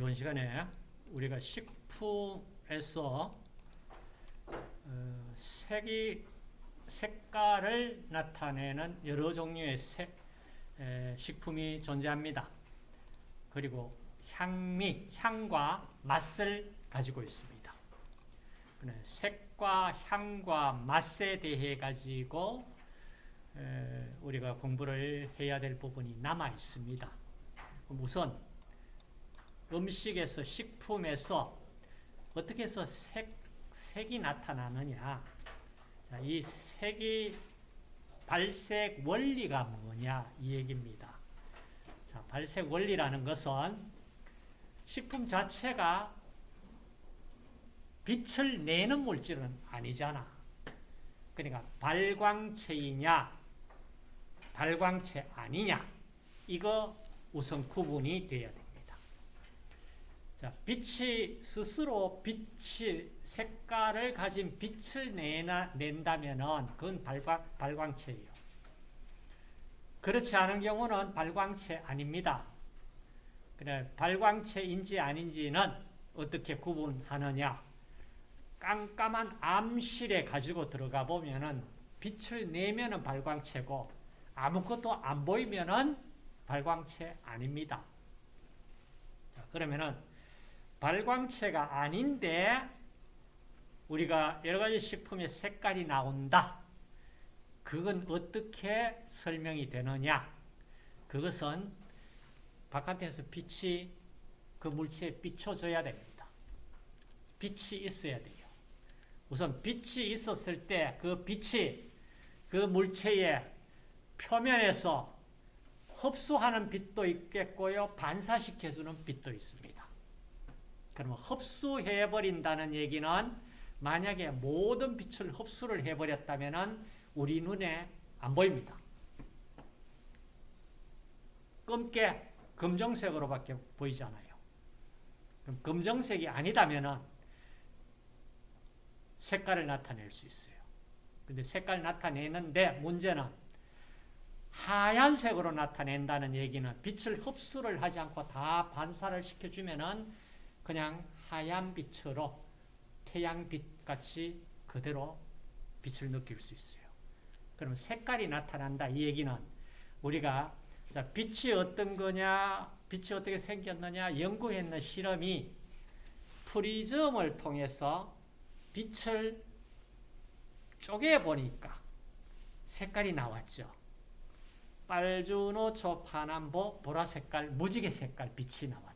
이번 시간에 우리가 식품에서 어, 색이 색깔을 나타내는 여러 종류의 색, 에, 식품이 존재합니다. 그리고 향미, 향과 맛을 가지고 있습니다. 색과 향과 맛에 대해 가지고 에, 우리가 공부를 해야 될 부분이 남아 있습니다. 우선 음식에서 식품에서 어떻게 해서 색, 색이 나타나느냐 자, 이 색이 발색 원리가 뭐냐 이 얘기입니다. 자, 발색 원리라는 것은 식품 자체가 빛을 내는 물질은 아니잖아. 그러니까 발광체이냐 발광체 아니냐 이거 우선 구분이 되어야 됩니다. 자, 빛이 스스로 빛이 색깔을 가진 빛을 내나, 낸다면은 그건 발광, 발광체예요. 그렇지 않은 경우는 발광체 아닙니다. 그래, 발광체인지 아닌지는 어떻게 구분하느냐? 깜깜한 암실에 가지고 들어가 보면은 빛을 내면은 발광체고 아무것도 안 보이면은 발광체 아닙니다. 자, 그러면은 발광체가 아닌데 우리가 여러 가지 식품의 색깔이 나온다. 그건 어떻게 설명이 되느냐? 그것은 바깥에서 빛이 그 물체에 비춰줘야 됩니다. 빛이 있어야 돼요. 우선 빛이 있었을 때 그 빛이 그 물체의 표면에서 흡수하는 빛도 있겠고요. 반사시켜주는 빛도 있습니다. 그러면 흡수해버린다는 얘기는 만약에 모든 빛을 흡수를 해버렸다면 우리 눈에 안 보입니다. 검게 검정색으로밖에 보이지 않아요. 그럼 검정색이 아니다면 색깔을 나타낼 수 있어요. 근데 색깔 나타내는데 문제는 하얀색으로 나타낸다는 얘기는 빛을 흡수를 하지 않고 다 반사를 시켜주면은 그냥 하얀 빛으로 태양빛 같이 그대로 빛을 느낄 수 있어요. 그럼 색깔이 나타난다 이 얘기는 우리가 자, 빛이 어떤 거냐, 빛이 어떻게 생겼느냐 연구했는 실험이 프리즘을 통해서 빛을 쪼개 보니까 색깔이 나왔죠. 빨주노 초 파남보 보라색깔 무지개 색깔 빛이 나왔잖아.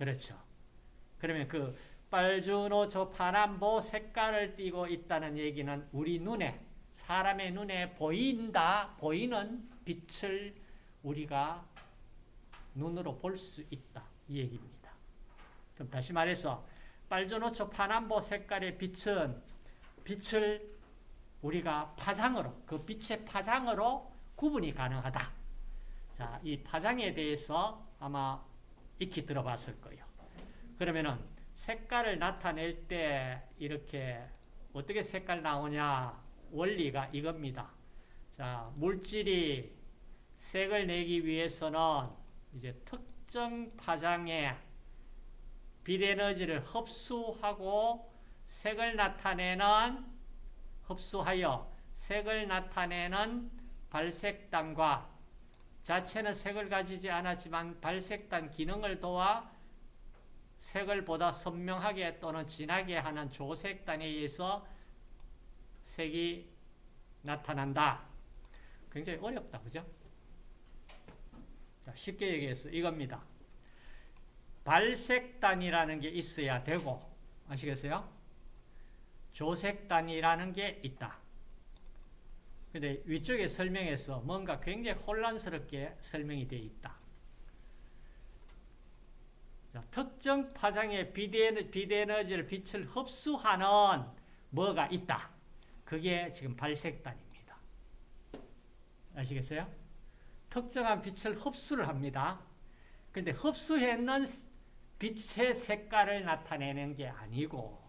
그렇죠. 그러면 그 빨주노초 파남보 색깔을 띠고 있다는 얘기는 우리 눈에 사람의 눈에 보인다 보이는 빛을 우리가 눈으로 볼 수 있다 이 얘기입니다. 그럼 다시 말해서 빨주노초 파남보 색깔의 빛은 빛을 우리가 파장으로 그 빛의 파장으로 구분이 가능하다. 자, 이 파장에 대해서 아마 익히 들어봤을 거예요. 그러면은 색깔을 나타낼 때 이렇게 어떻게 색깔 나오냐 원리가 이겁니다. 자, 물질이 색을 내기 위해서는 이제 특정 파장의 빛에너지를 흡수하고 색을 나타내는 흡수하여 색을 나타내는 발색단과 자체는 색을 가지지 않았지만 발색단 기능을 도와 색을 보다 선명하게 또는 진하게 하는 조색단에 의해서 색이 나타난다. 굉장히 어렵다. 그죠? 자, 쉽게 얘기해서 이겁니다. 발색단이라는 게 있어야 되고 아시겠어요? 조색단이라는 게 있다. 근데 위쪽에 설명에서 뭔가 굉장히 혼란스럽게 설명이 되어 있다. 자, 특정 파장의 비대에너지를 빛을 흡수하는 뭐가 있다. 그게 지금 발색단입니다. 아시겠어요? 특정한 빛을 흡수를 합니다. 근데 흡수했는 빛의 색깔을 나타내는 게 아니고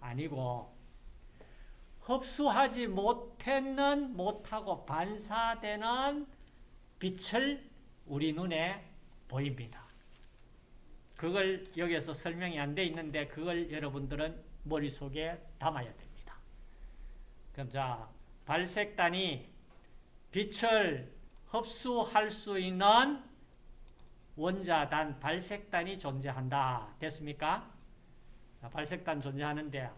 아니고 흡수하지 못했는 못하고 반사되는 빛을 우리 눈에 보입니다. 그걸 여기에서 설명이 안 돼 있는데 그걸 여러분들은 머릿속에 담아야 됩니다. 그럼 자, 발색단이 빛을 흡수할 수 있는 원자단, 발색단이 존재한다. 됐습니까? 자, 발색단 존재하는데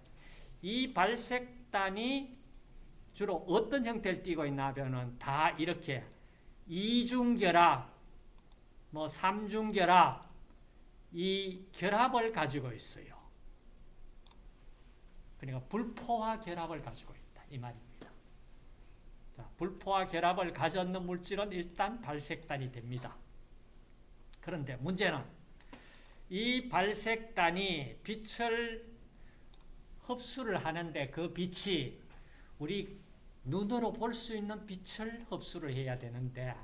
이 발색 단이 주로 어떤 형태를 띠고 있나 하면은 다 이렇게 이중결합, 뭐 삼중결합, 이 결합을 가지고 있어요. 그러니까 불포화 결합을 가지고 있다. 이 말입니다. 자, 불포화 결합을 가졌는 물질은 일단 발색단이 됩니다. 그런데 문제는 이 발색단이 빛을 흡수를 하는데 그 빛이 우리 눈으로 볼 수 있는 빛을 흡수를 해야 되는데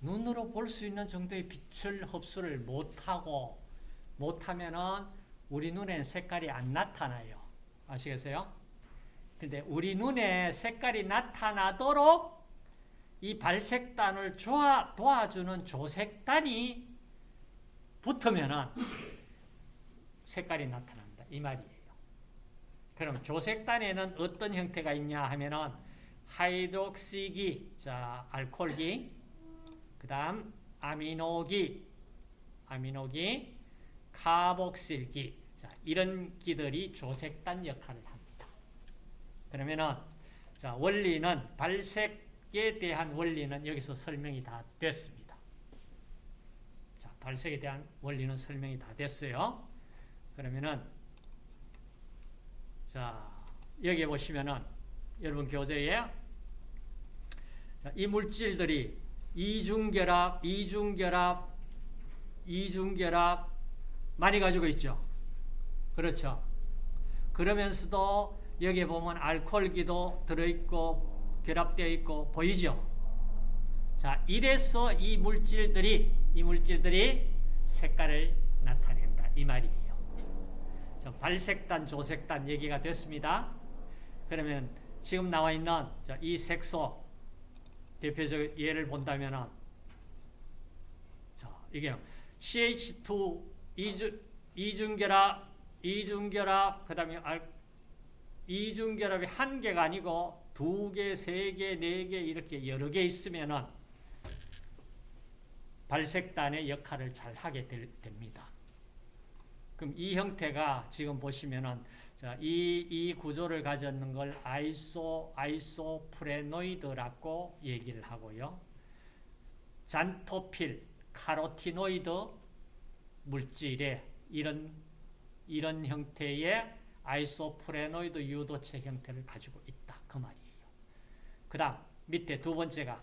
눈으로 볼 수 있는 정도의 빛을 흡수를 못하고 못하면은 우리 눈엔 색깔이 안 나타나요. 아시겠어요? 근데 우리 눈에 색깔이 나타나도록 이 발색단을 도와, 도와주는 조색단이 붙으면은 색깔이 나타난다. 이 말이에요. 그럼 조색단에는 어떤 형태가 있냐 하면은 하이드록시기, 자, 알코올기, 그 다음 아미노기, 아미노기, 카복실기, 자, 이런 기들이 조색단 역할을 합니다. 그러면은, 자, 원리는, 발색에 대한 원리는 여기서 설명이 다 됐습니다. 자, 발색에 대한 원리는 설명이 다 됐어요. 그러면은, 자, 여기 보시면은, 여러분 교재에 이 물질들이 이중결합, 이중결합, 이중결합 많이 가지고 있죠. 그렇죠. 그러면서도 여기 보면 알코올기도 들어있고 결합되어 있고 보이죠. 자, 이래서 이 물질들이 이 물질들이 색깔을 나타낸다 이 말이에요. 자, 발색단, 조색단 얘기가 됐습니다. 그러면 지금 나와 있는 이 색소 대표적 예를 본다면은 자, 이게 CH2 이중, 이중결합, 이중결합, 그 다음에 이중결합이 한 개가 아니고 두 개, 세 개, 네 개 이렇게 여러 개 있으면은 발색단의 역할을 잘 하게 될, 됩니다. 그럼 이 형태가 지금 보시면은 자, 이, 이 구조를 가졌는 걸 아이소, isoprenoid라고 얘기를 하고요. xanthophyll, 카로티노이드 물질의 이런, 이런 형태의 isoprenoid 유도체 형태를 가지고 있다. 그 말이에요. 그 다음, 밑에 두 번째가,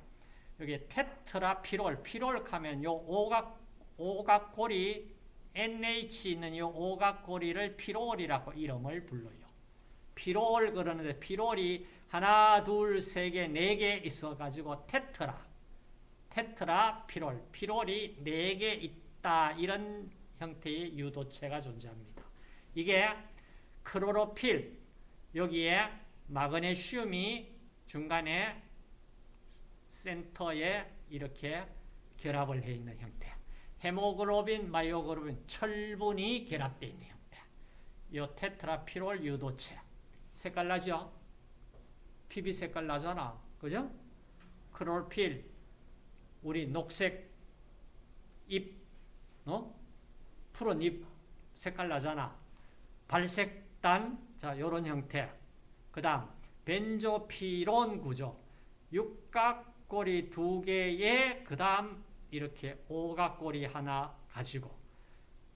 여기 테트라피롤, 피롤 하면 요 오각, 오각골이 NH 있는 이 오각고리를 피롤이라고 이름을 불러요. 피롤 그러는데 피롤이 하나, 둘, 세 개, 네 개 있어가지고 테트라, 테트라 피롤, 피롤이 네 개 있다 이런 형태의 유도체가 존재합니다. 이게 클로로필 여기에 마그네슘이 중간에 센터에 이렇게 결합을 해 있는 형태. 헤모글로빈, myoglobin, 철분이 결합되어 있는 형태. 이 tetrapyrrole 유도체. 색깔 나죠? 핏빛 색깔 나잖아. 그죠? 클로로필, 우리 녹색 잎, 어? 푸른 잎 색깔 나잖아. 발색단, 자, 요런 형태. 그 다음, 벤조피론 구조. 육각고리 두 개에, 그 다음, 이렇게 오각고리 하나 가지고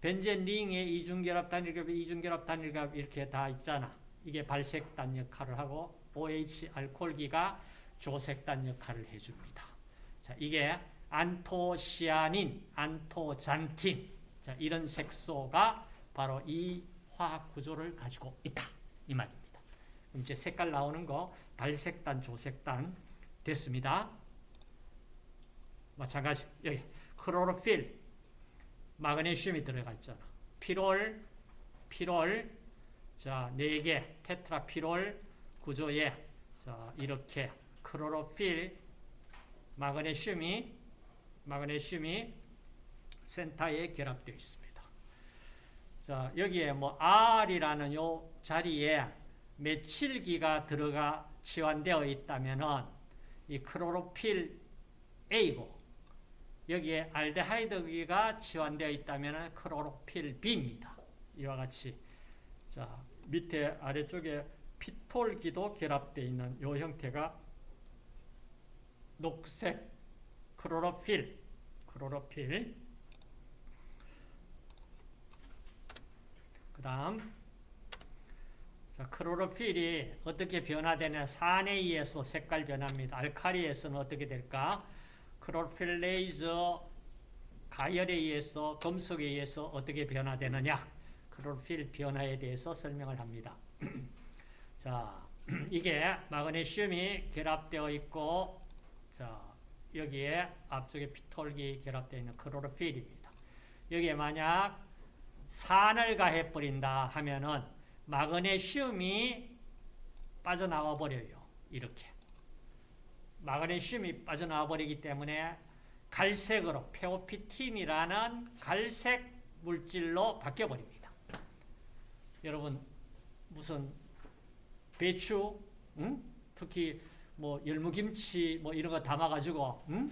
벤젠 링에 이중결합 단일갑, 이중결합 단일갑 이렇게 다 있잖아. 이게 발색단 역할을 하고 OH 알코올기가 조색단 역할을 해줍니다. 자, 이게 안토시아닌, 안토잔틴 자, 이런 색소가 바로 이 화학 구조를 가지고 있다. 이 말입니다. 이제 색깔 나오는 거 발색단, 조색단 됐습니다. 마찬가지 여기 크로로필 마그네슘이 들어가 있잖아. 피롤 피롤 자, 4개 테트라피롤 구조에 자, 이렇게 크로로필 마그네슘이 마그네슘이 센터에 결합되어 있습니다. 자, 여기에 뭐 R이라는 요 자리에 메칠기가 들어가 치환되어 있다면은 이 크로로필 A고 여기에 알데하이드기가 치환되어 있다면은 크로로필 B입니다. 이와 같이 자, 밑에 아래쪽에 phytol기도 결합되어 있는 요 형태가 녹색 클로로필 클로로필 그 다음 자, 클로로필이 어떻게 변화되냐 산에 의해서 색깔 변화입니다. 알카리에서는 어떻게 될까? chlorophyllase 가열에 의해서 금속에 의해서 어떻게 변화되느냐 크로필 변화에 대해서 설명을 합니다. 자, 이게 마그네슘이 결합되어 있고 자, 여기에 앞쪽에 피톨기 결합되어 있는 크로로필입니다. 여기에 만약 산을 가해버린다 하면은 마그네슘이 빠져나와 버려요. 이렇게. 마그네슘이 빠져나와 버리기 때문에 갈색으로 페오피틴이라는 갈색 물질로 바뀌어 버립니다. 여러분 무슨 배추, 응? 특히 뭐 열무김치 뭐 이런 거 담아가지고 응?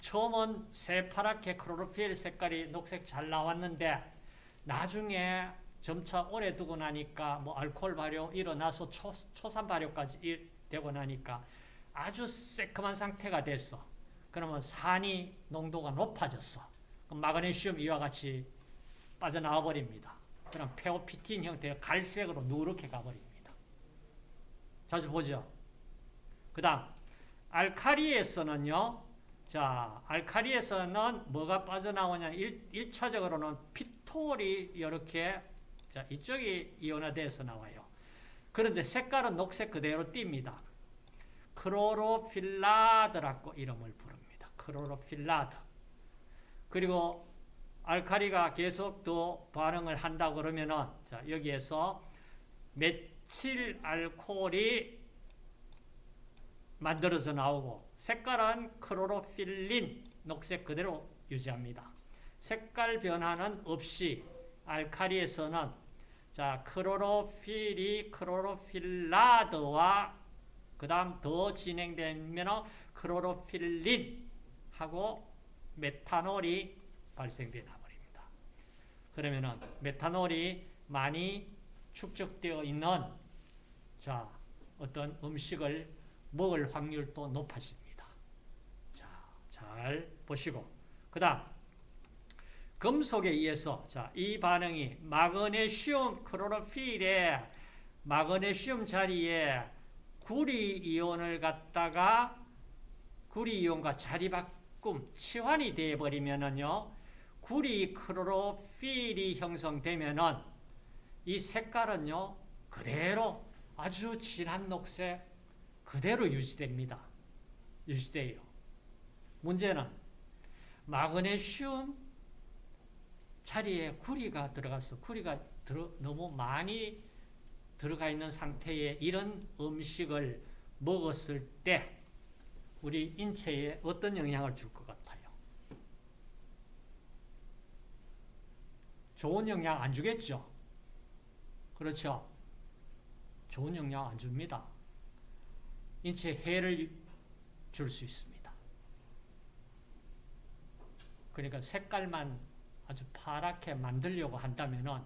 처음은 새파랗게 크로로필 색깔이 녹색 잘 나왔는데 나중에 점차 오래 두고 나니까 뭐 알코올 발효 일어나서 초, 초산 발효까지 되고 나니까 아주 새콤한 상태가 됐어. 그러면 산이 농도가 높아졌어. 그럼 마그네슘 이와 같이 빠져나와 버립니다. 그럼 페오피틴 형태의 갈색으로 누렇게 가버립니다. 자주 보죠. 그 다음 알카리에서는요. 자, 알카리에서는 뭐가 빠져나오냐 1, 차적으로는 피톨이 이렇게 자, 이쪽이 이온화돼서 나와요. 그런데 색깔은 녹색 그대로 띕니다. chlorophyllide라고 이름을 부릅니다. chlorophyllide. 그리고 알카리가 계속 또 반응을 한다 그러면은 자, 여기에서 메칠 알코올이 만들어서 나오고 색깔은 chlorophyllin 녹색 그대로 유지합니다. 색깔 변화는 없이 알카리에서는 자 크로로필이 크로로필라드와 그 다음 더 진행되면 크로로필린하고 메탄올이 발생되나 버립니다. 그러면은 메탄올이 많이 축적되어 있는 자 어떤 음식을 먹을 확률도 높아집니다. 자, 잘 보시고 그 다음 금속에 의해서 자, 이 반응이 마그네슘 크로로필에 마그네슘 자리에 구리 이온을 갖다가 구리 이온과 자리 바꿈 치환이 되어 버리면은요. 구리 크로로필이 형성되면은 이 색깔은요. 그대로 아주 진한 녹색 그대로 유지됩니다. 유지돼요. 문제는 마그네슘 자리에 구리가 들어가서 구리가 들어, 너무 많이 들어가 있는 상태에 이런 음식을 먹었을 때 우리 인체에 어떤 영향을 줄 것 같아요? 좋은 영향 안 주겠죠? 그렇죠? 좋은 영향 안 줍니다. 인체에 해를 줄 수 있습니다. 그러니까 색깔만 아주 파랗게 만들려고 한다면은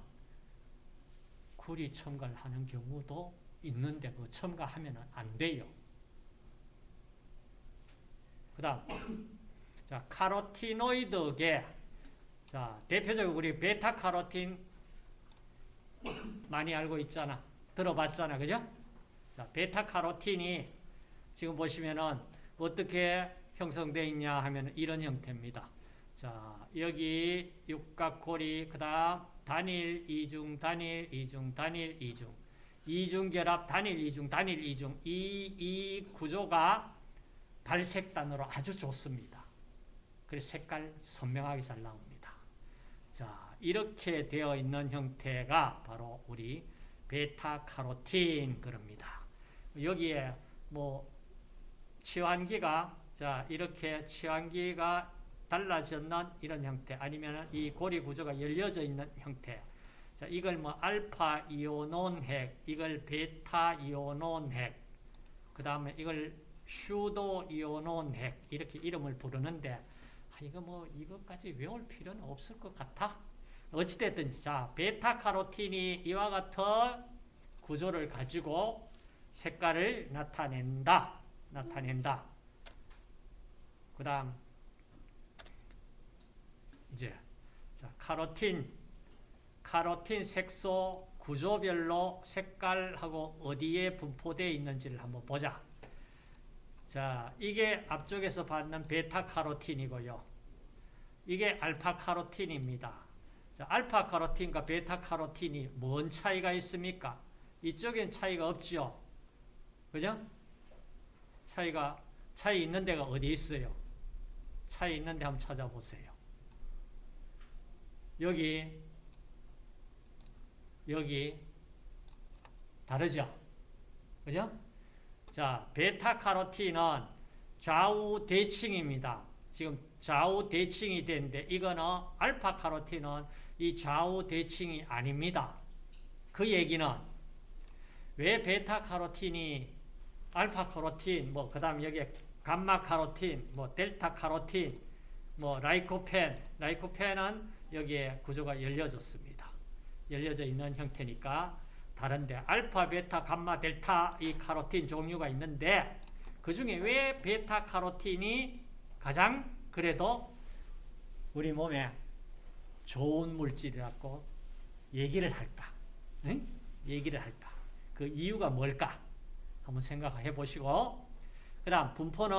구리 첨가를 하는 경우도 있는데 그 첨가하면 안 돼요. 그 다음 자 카로티노이드계 자 대표적으로 우리 베타카로틴 많이 알고 있잖아. 들어봤잖아. 그죠? 자 베타카로틴이 지금 보시면은 어떻게 형성되어 있냐 하면 이런 형태입니다. 자, 여기 육각고리, 그 다음 단일, 이중, 단일, 이중, 단일, 이중. 이중결합, 단일, 이중, 단일, 이중. 이, 이 구조가 발색단으로 아주 좋습니다. 그래서 색깔 선명하게 잘 나옵니다. 자, 이렇게 되어 있는 형태가 바로 우리 베타카로틴 그럽니다. 여기에 뭐 치환기가 자 이렇게 치환기가 달라졌는 이런 형태 아니면 이 고리 구조가 열려져 있는 형태. 자 이걸 뭐 알파 이오논 핵 이걸 베타 이오논 핵 그 다음에 이걸 슈도 이오논 핵 이렇게 이름을 부르는데 아, 이거 뭐 이것까지 외울 필요는 없을 것 같아. 어찌됐든지 자 베타 카로틴이 이와 같은 구조를 가지고 색깔을 나타낸다. 나타낸다. 그 다음 이제 자, 카로틴 카로틴 색소 구조별로 색깔하고 어디에 분포되어 있는지를 한번 보자. 자, 이게 앞쪽에서 받는 베타 카로틴이고요. 이게 알파 카로틴입니다. 자, 알파 카로틴과 베타 카로틴이 뭔 차이가 있습니까? 이쪽엔 차이가 없죠. 그죠? 차이가 차이 있는 데가 어디 있어요? 차이 있는 데 한번 찾아보세요. 여기 여기 다르죠? 그죠? 자, 베타 카로틴은 좌우 대칭입니다. 지금 좌우 대칭이 되는데 이거는 알파 카로틴은 이 좌우 대칭이 아닙니다. 그 얘기는 왜 베타 카로틴이 알파 카로틴 뭐 그다음 여기 감마 카로틴 뭐 델타 카로틴 뭐 라이코펜 라이코펜은 여기에 구조가 열려졌습니다. 열려져 있는 형태니까 다른데 알파, 베타, 감마, 델타 이 카로틴 종류가 있는데 그 중에 왜 베타 카로틴이 가장 그래도 우리 몸에 좋은 물질이라고 얘기를 할까? 응? 얘기를 할까? 그 이유가 뭘까? 한번 생각해 보시고 그 다음 분포는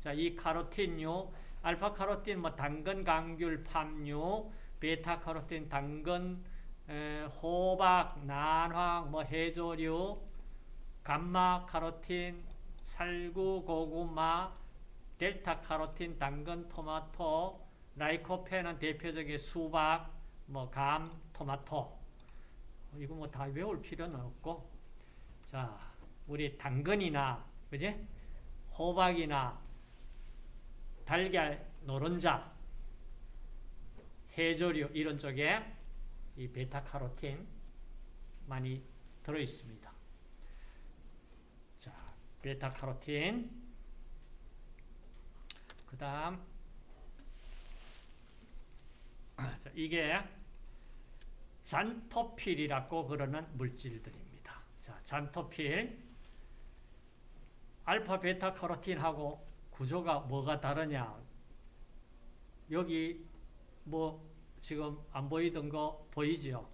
자, 이 카로틴류 알파 카로틴 뭐 당근, 강귤, 팜유 베타 카로틴 당근, 에, 호박, 난황, 뭐 해조류, 감마 카로틴, 살구, 고구마, 델타 카로틴, 당근, 토마토, 라이코펜은 대표적인 수박, 뭐 감, 토마토. 이거 뭐 다 외울 필요는 없고, 자, 우리 당근이나, 그지? 호박이나, 달걀, 노른자, 해조류 이런 쪽에 이 베타카로틴 많이 들어 있습니다. 자, 베타카로틴. 그다음 자, 이게 잔토필이라고 그러는 물질들입니다. 자, 잔토필 알파 베타 카로틴하고 구조가 뭐가 다르냐? 여기 뭐 지금 안 보이던 거 보이지요?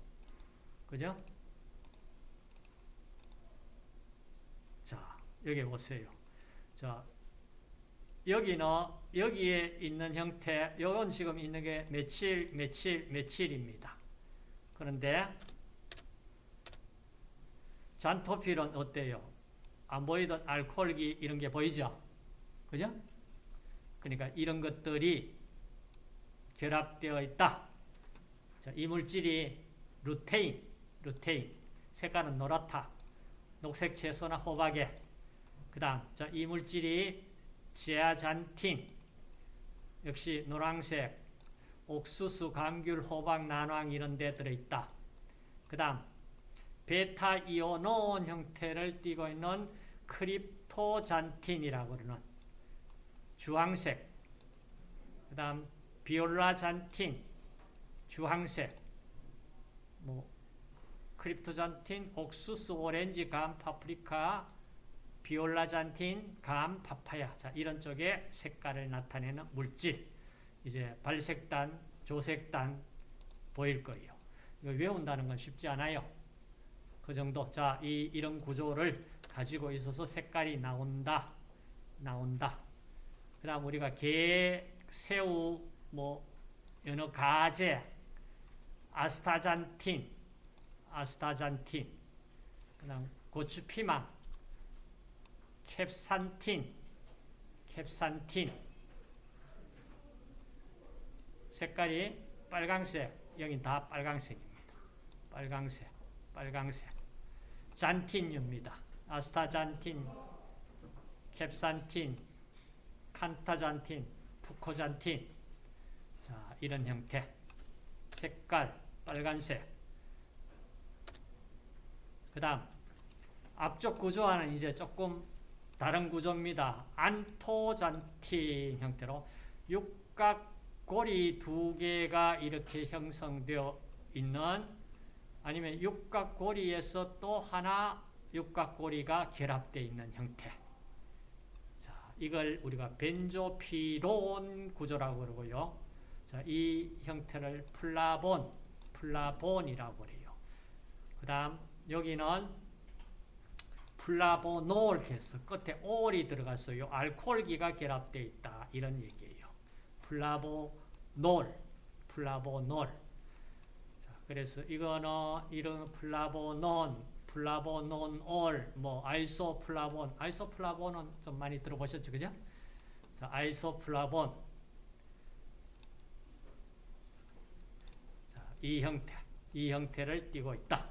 그죠? 자, 여기 보세요. 자, 여기는 여기에 있는 형태, 요건 지금 있는 게 며칠, 며칠, 며칠입니다. 그런데 잔토필은 어때요? 안 보이던 알코올기 이런 게 보이죠? 그죠? 그러니까 이런 것들이 결합되어 있다. 자, 이 물질이 루테인, 루테인. 색깔은 노랗다. 녹색 채소나 호박에. 그 다음, 자, 이 물질이 지아잔틴. 역시 노란색. 옥수수, 감귤, 호박, 난황 이런 데 들어있다. 그 다음, 베타 이오노온 형태를 띠고 있는 cryptoxanthin이라고 그러는 주황색. 그 다음, violaxanthin, 주황색, 뭐 cryptoxanthin, 옥수수, 오렌지, 감, 파프리카, violaxanthin, 감, 파파야. 자, 이런 쪽에 색깔을 나타내는 물질. 이제 발색단, 조색단 보일 거예요. 이거 외운다는 건 쉽지 않아요. 그 정도. 자, 이 이런 구조를 가지고 있어서 색깔이 나온다. 나온다. 그 다음 우리가 게, 새우, 뭐 여러 가재, 아스타잔틴, 아스타잔틴, 그 다음 고추 피망, 캡산틴, 캡산틴. 색깔이 빨강색, 여긴 다 빨강색입니다. 빨강색, 빨강색. 잔틴입니다. 아스타잔틴, 캡산틴, 칸타잔틴, 푸코잔틴 이런 형태. 색깔 빨간색. 그 다음 앞쪽 구조와는 이제 조금 다른 구조입니다. 안토잔틴 형태로 육각고리 두 개가 이렇게 형성되어 있는 아니면 육각고리에서 또 하나 육각고리가 결합되어 있는 형태. 자, 이걸 우리가 benzopyrone 구조라고 그러고요. 자, 이 형태를 플라본, 플라본이라고 그래요. 그 다음 여기는 flavonol 해서 끝에 올이 들어갔어요. 알코올기가 결합되어 있다. 이런 얘기예요. flavonol, flavonol. 자, 그래서 이거는 이런 flavanone, flavanonol, 뭐 isoflavone, isoflavone은 좀 많이 들어보셨죠, 그죠? 자, isoflavone. 자, 이 형태, 이 형태를 띠고 있다.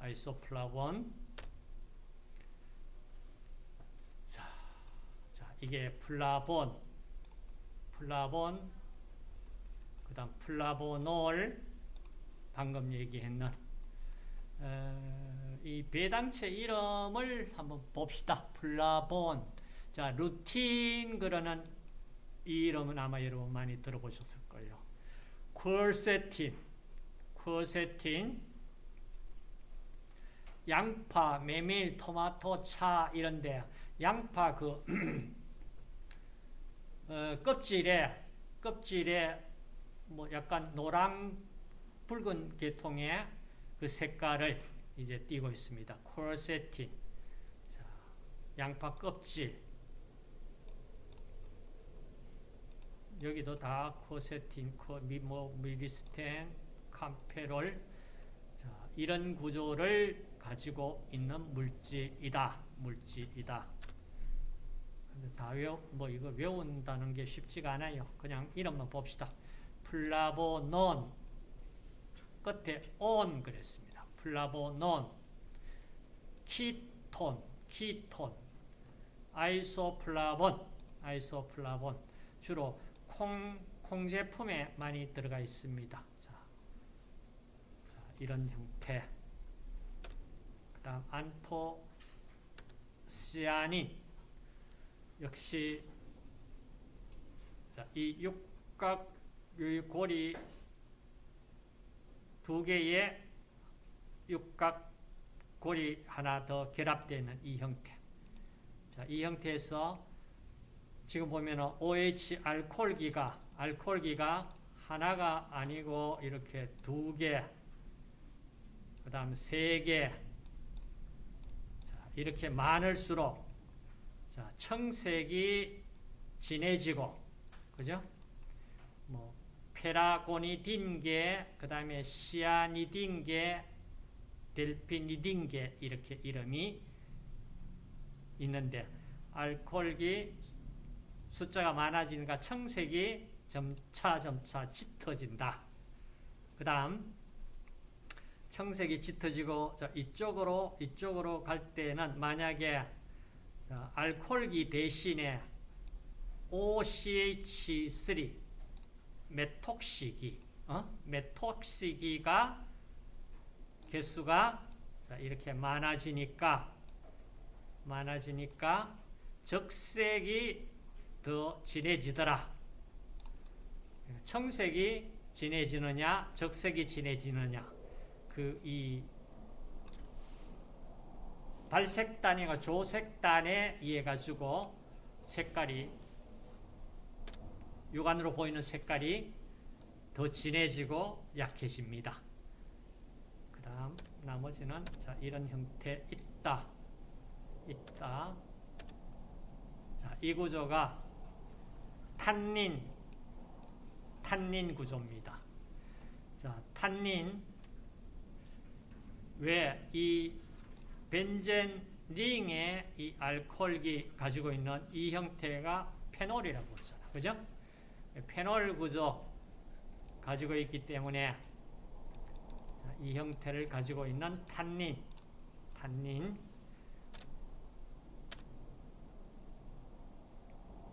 isoflavone. 자, 자, 이게 플라본, 플라본, 그 다음 flavonol, 방금 얘기했는 어, 이 배당체 이름을 한번 봅시다. 플라본. 자, 루틴 그러는 이 이름은 아마 여러분 많이 들어보셨을 거예요. quercetin, quercetin, 양파, 메밀, 토마토, 차 이런데 양파 그 어, 껍질에 껍질에 뭐 약간 노랑 붉은 계통의 그 색깔을 이제 띄고 있습니다. 콜세틴. 자, 양파 껍질. 여기도 다 코세틴, 코, 미, 뭐, 미리스텐, kaempferol. 자, 이런 구조를 가지고 있는 물질이다. 물질이다. 다 외워, 뭐 이거 외운다는 게 쉽지가 않아요. 그냥 이름만 봅시다. flavanone. 끝에 온 그랬습니다. flavanone, ketone, ketone, isoflavone, isoflavone 주로 콩, 콩 제품에 많이 들어가 있습니다. 자, 자, 이런 형태. 그 다음 안토시아닌 역시 자, 이 육각 고리 두 개의 육각골이 하나 더 결합되는 이 형태. 자, 이 형태에서 지금 보면 OH 알코올기가 알코올기가 하나가 아니고 이렇게 두 개, 그 다음 세 개, 자, 이렇게 많을수록 자, 청색이 진해지고, 그죠? 뭐 페라고니딘계, 그 다음에 시아니딘계, 델피니딘계 이렇게 이름이 있는데 알코올기 숫자가 많아지니까 청색이 점차 점차 짙어진다. 그 다음 청색이 짙어지고 이쪽으로 이쪽으로 갈 때는 만약에 알코올기 대신에 OCH3 메톡 시기, 어? 메톡 시기가 개수가 자, 이렇게 많아지니까 많아지니까 적색이 더 진해지더라. 청색이 진해지느냐, 적색이 진해지느냐. 그 이 발색단이가 조색 단에 의해 가지고 색깔이 육안으로 보이는 색깔이 더 진해지고 약해집니다. 그 다음 나머지는 자 이런 형태 있다. 있다. 자, 이 구조가 탄닌 탄닌 구조입니다. 자, 탄닌 왜 이 벤젠 링의 이 알코올기 가지고 있는 이 형태가 페놀이라고 하잖아. 그죠? 페놀 구조 가지고 있기 때문에 이 형태를 가지고 있는 탄닌, 탄닌,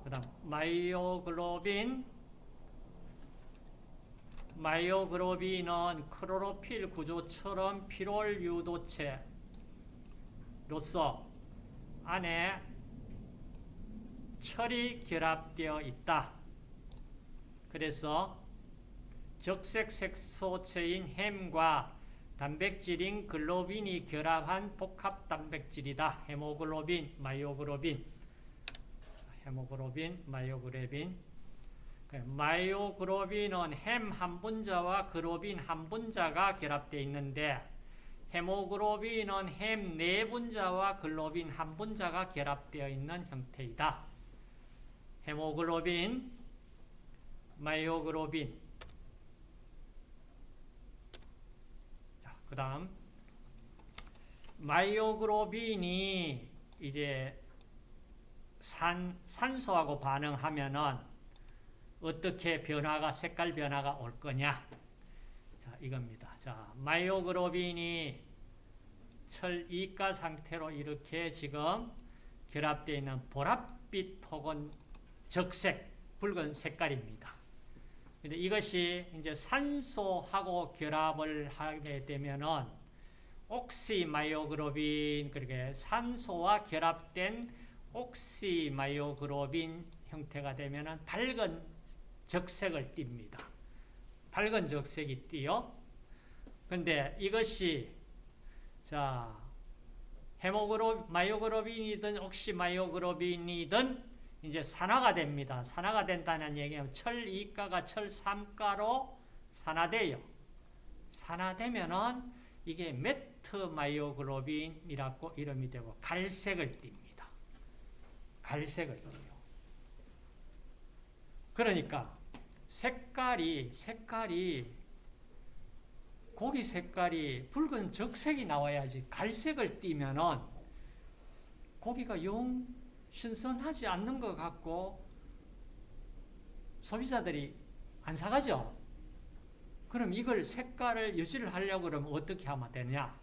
그 다음 myoglobin, myoglobin은 클로로필 구조처럼 피롤 유도체로서 안에 철이 결합되어 있다. 그래서 적색 색소체인 헴과 단백질인 글로빈이 결합한 복합 단백질이다. 헤모글로빈, myoglobin, 헤모글로빈, myoglobin. 그 myoglobin은 헴 한 분자와 글로빈 한 분자가 결합되어 있는데 헤모글로빈은 헴 네 분자와 글로빈 한 분자가 결합되어 있는 형태이다. 헤모글로빈, myoglobin. 자, 그다음 myoglobin이 이제 산 산소하고 반응하면은 어떻게 변화가 색깔 변화가 올 거냐? 자, 이겁니다. 자, myoglobin이 철 2가 상태로 이렇게 지금 결합되어 있는 보랏빛 혹은 적색, 붉은 색깔입니다. 근데 이것이 이제 산소하고 결합을 하게 되면은 oxymyoglobin 그렇게 산소와 결합된 oxymyoglobin 형태가 되면은 밝은 적색을 띱니다. 밝은 적색이 띄요. 근데 이것이 자 헤모글로 myoglobin이든 oxymyoglobin이든 이제 산화가 됩니다. 산화가 된다는 얘기는 철 2가가 철 3가로 산화돼요. 산화되면은 이게 metmyoglobin이라고 이름이 되고 갈색을 띱니다. 갈색을 띠요. 그러니까 색깔이 색깔이 고기 색깔이 붉은 적색이 나와야지 갈색을 띠면은 고기가 영 신선하지 않는 것 같고 소비자들이 안 사가죠. 그럼 이걸 색깔을 유지를 하려고 그러면 어떻게 하면 되냐?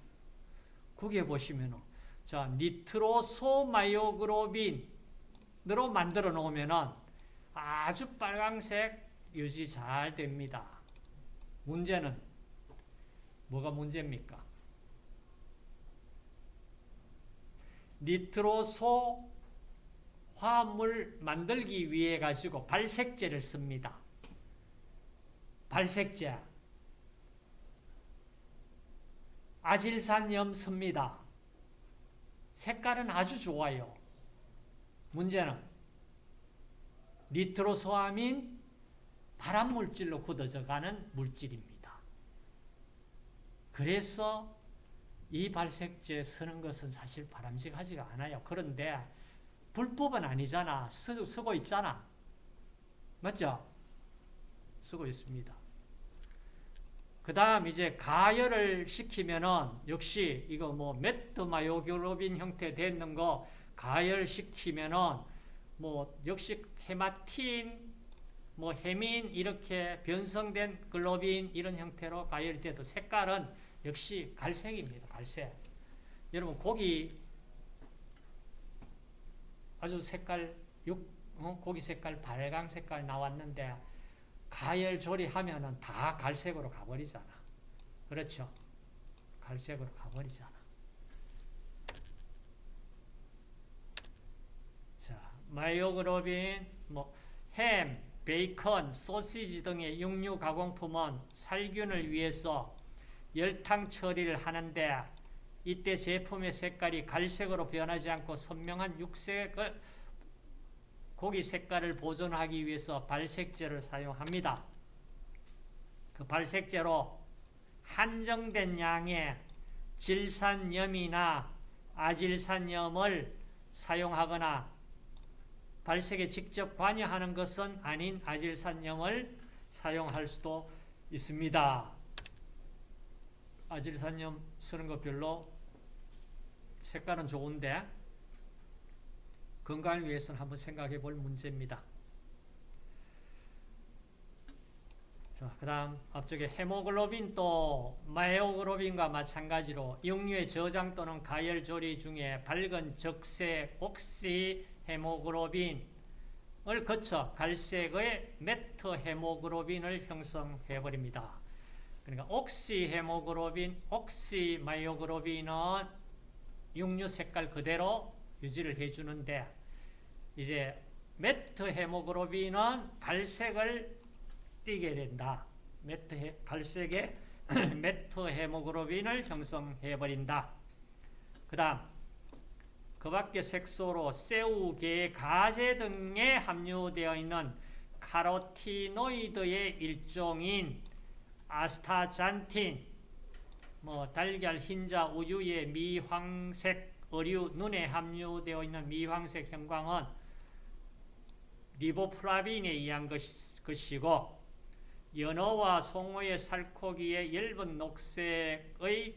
거기에 보시면 자 니트로소마이오그로빈으로 만들어 놓으면은 아주 빨강색 유지 잘 됩니다. 문제는 뭐가 문제입니까? 니트로소 화합물 만들기 위해 가지고 발색제를 씁니다. 발색제. 아질산염 씁니다. 색깔은 아주 좋아요. 문제는 니트로소아민 발암물질로 굳어져 가는 물질입니다. 그래서 이 발색제 쓰는 것은 사실 바람직하지가 않아요. 그런데 불법은 아니잖아. 쓰, 쓰고 있잖아. 맞죠? 쓰고 있습니다. 그 다음 이제 가열을 시키면은 역시 이거 뭐 메트마요글로빈 형태 되는 거 가열시키면은 뭐 역시 헤마틴 뭐 헤민 이렇게 변성된 글로빈 이런 형태로 가열돼도 색깔은 역시 갈색입니다. 갈색. 여러분 고기 아주 색깔 육 어? 고기 색깔 발광 색깔 나왔는데 가열 조리하면은 다 갈색으로 가버리잖아. 그렇죠? 갈색으로 가버리잖아. 자, myoglobin, 뭐, 햄, 베이컨, 소시지 등의 육류 가공품은 살균을 위해서 열탕 처리를 하는데 이때 제품의 색깔이 갈색으로 변하지 않고 선명한 육색을 고기 색깔을 보존하기 위해서 발색제를 사용합니다. 그 발색제로 한정된 양의 질산염이나 아질산염을 사용하거나 발색에 직접 관여하는 것은 아닌 아질산염을 사용할 수도 있습니다. 아질산염 쓰는 거 별로 색깔은 좋은데 건강을 위해서는 한번 생각해 볼 문제입니다. 자, 그 다음 앞쪽에 헤모글로빈도 마이오글로빈과 마찬가지로 육류의 저장 또는 가열 조리 중에 밝은 적색 옥시 헤모글로빈 거쳐 갈색의 메트헤모글로빈을 형성해 버립니다. 그러니까 옥시 헤모글로빈, 옥시 마이오글로빈은 육류 색깔 그대로 유지를 해 주는데 이제 메트 헤모글로빈은 갈색을 띠게 된다. 메트 갈색의 메트 헤모글로빈을 형성해 버린다. 그 다음 그 밖에 색소로 새우, 게, 가재 등에 함유되어 있는 카로티노이드의 일종인 아스타잔틴, 뭐 달걀, 흰자, 우유의 미황색, 어류, 눈에 함유되어 있는 미황색 형광은 리보플라빈에 의한 것이고 연어와 송어의 살코기에 엷은 녹색의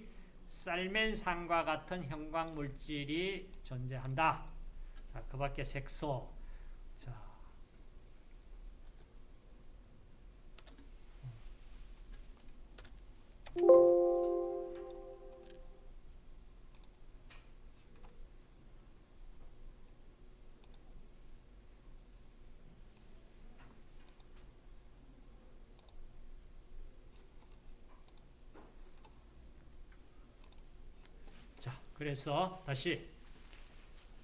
쌀멘산과 같은 형광 물질이 존재한다. 자, 그 밖에 색소. 자. 자, 그래서 다시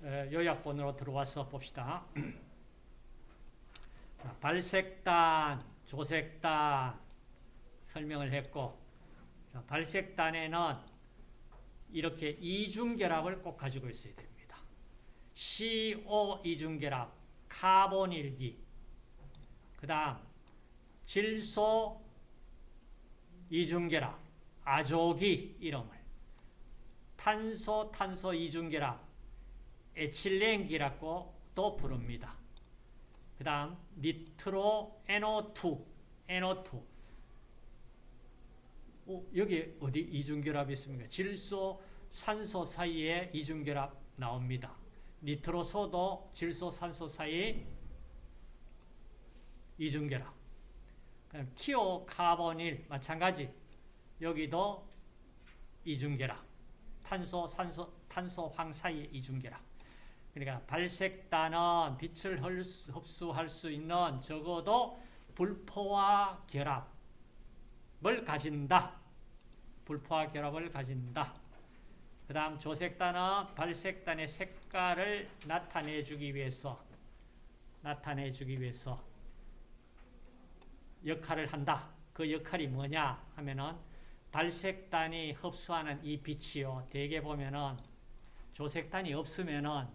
에, 요약본으로 들어와서 봅시다. 자, 발색단, 조색단 설명을 했고 자, 발색단에는 이렇게 이중결합을 꼭 가지고 있어야 됩니다. CO 이중결합, 카본일기 그 다음 질소 이중결합, 아조기 이름을 탄소 탄소 이중결합 에틸렌기라고 또 부릅니다. 그 다음 니트로 NO2 NO2 어, 여기 어디 이중결합이 있습니까? 질소 산소 사이에 이중결합 나옵니다. 니트로소도 질소 산소 사이 이중결합 그럼 티오 카본일 마찬가지 여기도 이중결합 탄소, 산소, 탄소, 황 사이의 이중결합. 그러니까 발색단은 빛을 흡수할 수 있는 적어도 불포화 결합을 가진다. 불포화 결합을 가진다. 그 다음 조색단은 발색단의 색깔을 나타내 주기 위해서 나타내 주기 위해서 역할을 한다. 그 역할이 뭐냐 하면은 발색단이 흡수하는 이 빛이요. 대개 보면은 조색단이 없으면은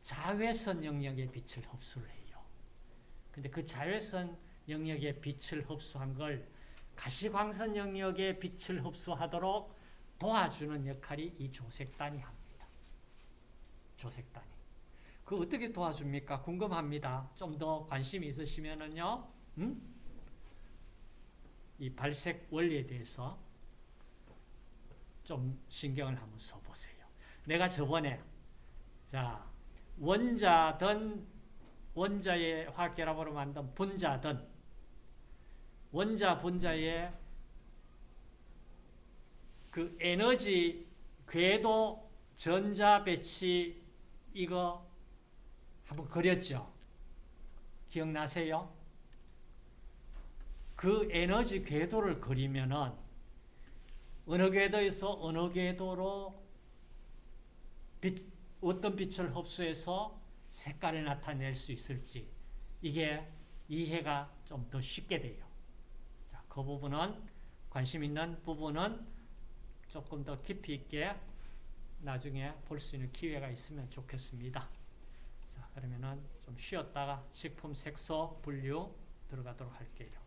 자외선 영역의 빛을 흡수를 해요. 근데 그 자외선 영역의 빛을 흡수한 걸 가시광선 영역의 빛을 흡수하도록 도와주는 역할이 이 조색단이 합니다. 조색단이. 그 어떻게 도와줍니까? 궁금합니다. 좀 더 관심 있으시면은요. 음? 이 발색 원리에 대해서 좀 신경을 한번 써보세요. 내가 저번에 자 원자든 원자의 화결합으로 만든 분자든 원자 분자의 그 에너지 궤도 전자 배치 이거 한번 그렸죠? 기억나세요? 그 에너지 궤도를 그리면은 어느 궤도에서 어느 궤도로 빛, 어떤 빛을 흡수해서 색깔을 나타낼 수 있을지 이게 이해가 좀 더 쉽게 돼요. 자, 그 부분은 관심 있는 부분은 조금 더 깊이 있게 나중에 볼 수 있는 기회가 있으면 좋겠습니다. 자, 그러면은 좀 쉬었다가 식품 색소 분류 들어가도록 할게요.